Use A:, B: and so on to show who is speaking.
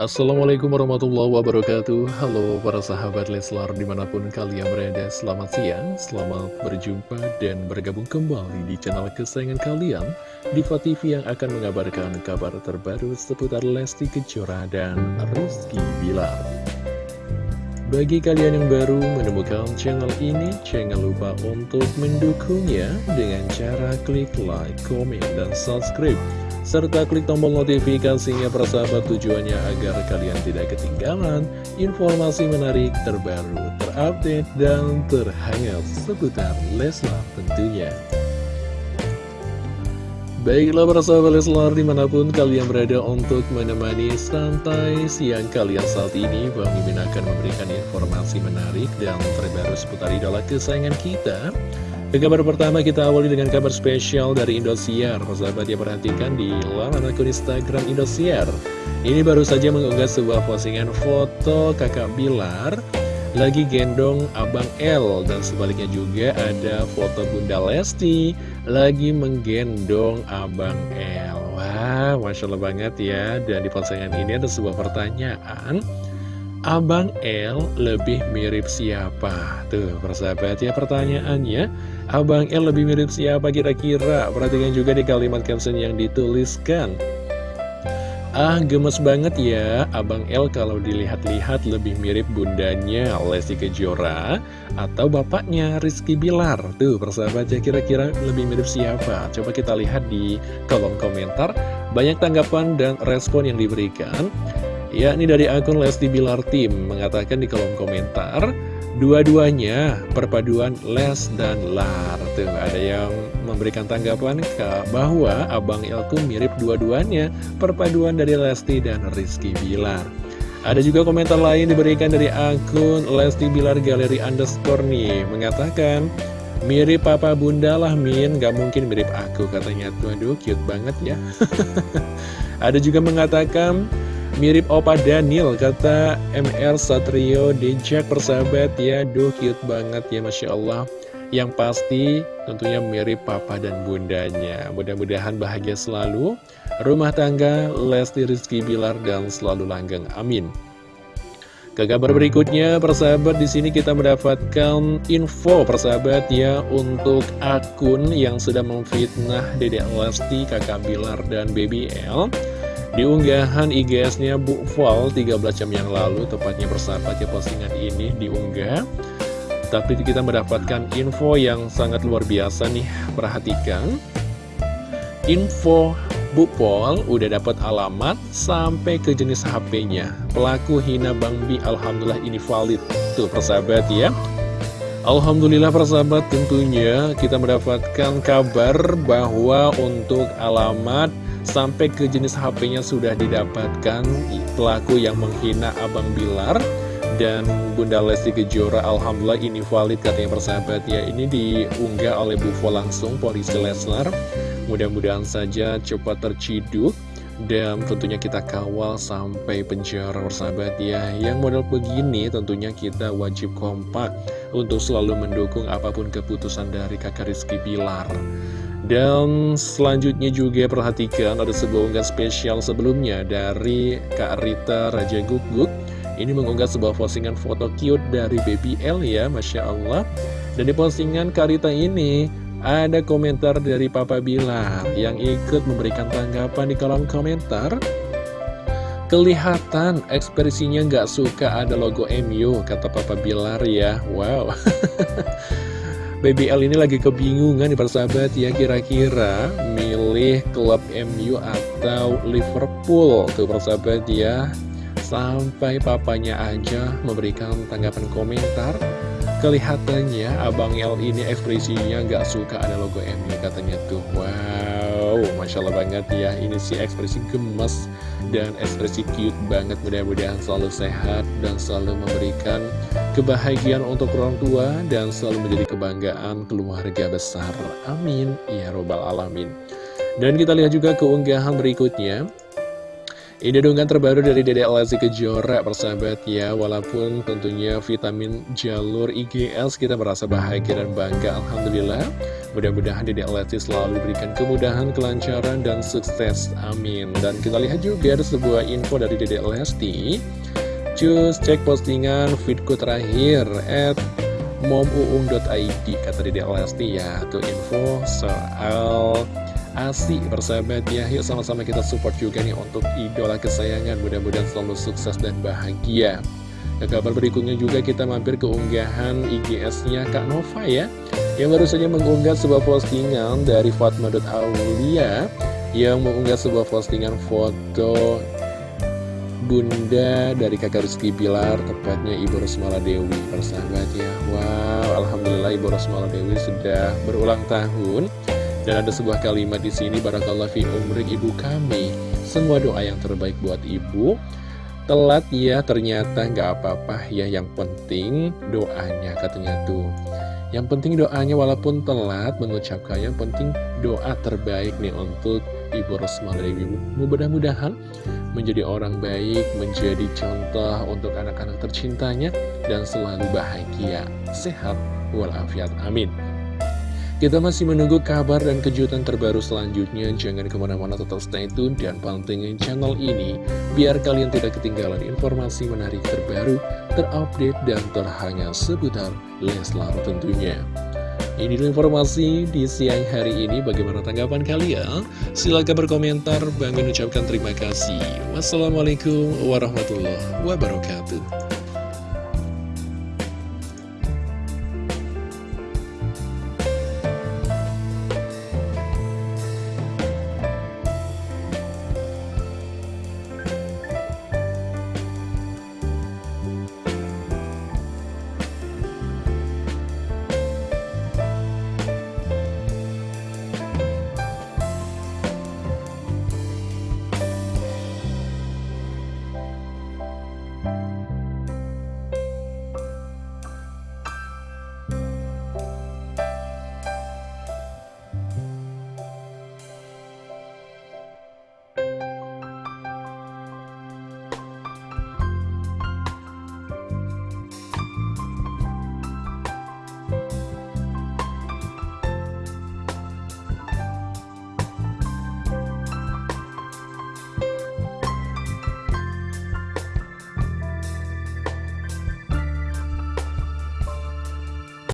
A: Assalamualaikum warahmatullahi wabarakatuh. Halo para sahabat Leslar di mana pun kalian berada Selamat siang, selamat berjumpa dan bergabung kembali di channel kesayangan kalian Diva TV yang akan mengabarkan kabar terbaru seputar Lesti Kejora dan Rizky Bilar. Bagi kalian yang baru menemukan channel ini Jangan lupa untuk mendukungnya dengan cara klik like, komen, dan subscribe serta klik tombol notifikasinya persahabat tujuannya agar kalian tidak ketinggalan informasi menarik terbaru, terupdate, dan terhangat seputar Leslar tentunya. Baiklah para sahabat Leslar di mana pun kalian berada untuk menemani santai siang kalian saat ini Bang Mimin akan memberikan informasi menarik dan terbaru seputar idola kesayangan kita ke kabar pertama kita awali dengan kabar spesial dari Indosiar. Persahabat ya perhatikan di laman akun Instagram Indosiar. Ini baru saja mengunggah sebuah postingan foto kakak Bilar Lagi gendong Abang L. Dan sebaliknya juga ada foto Bunda Lesti Lagi menggendong Abang L. Wah Masya Allah banget ya. Dan di postingan ini ada sebuah pertanyaan. Abang L lebih mirip siapa? Tuh persahabat ya pertanyaannya Abang L lebih mirip siapa kira-kira? Perhatikan juga di kalimat caption yang dituliskan. Ah gemes banget ya. Abang L kalau dilihat-lihat lebih mirip bundanya Lesti Kejora Atau bapaknya Rizky Bilar. Tuh persahabat ya kira-kira lebih mirip siapa? Coba kita lihat di kolom komentar. Banyak tanggapan dan respon yang diberikan. Ya, ini dari akun Lesti Bilar Tim mengatakan di kolom komentar Dua-duanya perpaduan Les dan Lar. Tuh ada yang memberikan tanggapan ke bahwa Abang Elku mirip dua-duanya Perpaduan dari Lesti dan Rizky Bilar. Ada juga komentar lain diberikan dari akun Lesti Bilar Galeri Underscore nih Mengatakan Mirip papa bunda lah Min. Gak mungkin mirip aku katanya. Tuh aduh cute banget ya. Ada juga mengatakan Mirip Opa Daniel, kata MR Satrio Dejak persahabat. Ya Duh cute banget ya Masya Allah. Yang pasti tentunya mirip papa dan bundanya. Mudah-mudahan bahagia selalu. Rumah tangga Lesti Rizky Bilar dan selalu langgeng. Amin. Ke kabar berikutnya, persahabat di sini kita mendapatkan info persahabat ya untuk akun yang sudah memfitnah Dedek Lesti, Kakak Bilar dan Baby L. Di unggahan IGS-nya Bu Val 13 jam yang lalu, tepatnya bersahabat ya postingan ini diunggah. Tapi kita mendapatkan info yang sangat luar biasa nih, perhatikan. Info Bu Pol udah dapat alamat sampai ke jenis HP-nya. Pelaku hina Bang Bi, Alhamdulillah ini valid. Tuh persahabat ya. Alhamdulillah persahabat tentunya kita mendapatkan kabar bahwa untuk alamat Sampai ke jenis HP-nya sudah didapatkan pelaku yang menghina Abang Bilar dan Bunda Lesti Kejora Alhamdulillah ini valid katanya persahabat. Ya Ini diunggah oleh Bufo langsung polisi Leslar. Mudah-mudahan saja cepat terciduk dan tentunya kita kawal sampai penjara persahabat. Ya Yang model begini tentunya kita wajib kompak Untuk selalu mendukung apa pun keputusan dari kakak Rizky Bilar dan selanjutnya juga perhatikan ada sebuah unggahan spesial sebelumnya dari Kak Rita Raja Guguk Ini mengunggah sebuah postingan foto cute dari Baby L ya, Masya Allah. Dan di postingan Kak Rita ini ada komentar dari Papa Bilar yang ikut memberikan tanggapan di kolom komentar. Kelihatan ekspresinya nggak suka ada logo MU, kata Papa Bilar ya. Wow BBL ini lagi kebingungan nih persahabat ya kira-kira milih klub MU atau Liverpool? Tuh persahabat ya sampai papanya aja memberikan tanggapan komentar. Kelihatannya Abang L ini ekspresinya gak suka ada logo MU katanya tuh. Wow Masya Allah banget ya ini sih ekspresi gemes dan ekspresi cute banget mudah-mudahan selalu sehat dan selalu memberikan kebahagiaan untuk orang tua dan selalu menjadi kebanggaan keluarga besar. Amin. Ya Robbal Alamin. Dan kita lihat juga keunggahan berikutnya. Ini donggan terbaru dari Dede Lesti Kejora persahabat ya Walaupun tentunya vitamin jalur IGS kita merasa bahagia dan bangga Alhamdulillah Mudah-mudahan Dedek Lesti selalu diberikan kemudahan, kelancaran, dan sukses. Amin. Dan kita lihat juga ada sebuah info dari Dedek Lesti. Cus, cek postingan fitku terakhir at momuung.id kata Dedek Lesti ya. Tuh info soal asik bersahabat ya Yuk sama-sama kita support juga nih untuk idola kesayangan Mudah-mudahan selalu sukses dan bahagia Ke kabar berikutnya juga kita mampir ke unggahan IGS-nya Kak Nova ya Yang baru saja mengunggah sebuah postingan dari Fatma.Aulia Yang mengunggah sebuah postingan foto Bunda dari kakak Rizky Bilar Tepatnya Ibu Rosmala Dewi Persahabat ya Wow Alhamdulillah Ibu Rosmala Dewi sudah berulang tahun dan ada sebuah kalimat di sini barakallah fi umrik ibu kami. Semua doa yang terbaik buat ibu. Telat ya ternyata nggak apa-apa ya yang penting doanya katanya tuh. Yang penting doanya walaupun telat mengucapkan yang penting doa terbaik nih untuk Ibu Rosmala Dewi. Mudah-mudahan menjadi orang baik, menjadi contoh untuk anak-anak tercintanya dan selalu bahagia, sehat walafiat. Amin. Kita masih menunggu kabar dan kejutan terbaru selanjutnya. Jangan ke mana-mana tetap stay tune dan pantengin channel ini. Biar kalian tidak ketinggalan informasi menarik terbaru, terupdate, dan terhangat seputar Leslar tentunya. Ini informasi di siang hari ini. Bagaimana tanggapan kalian? Silahkan berkomentar. Bang ucapkan terima kasih. Wassalamualaikum warahmatullahi wabarakatuh.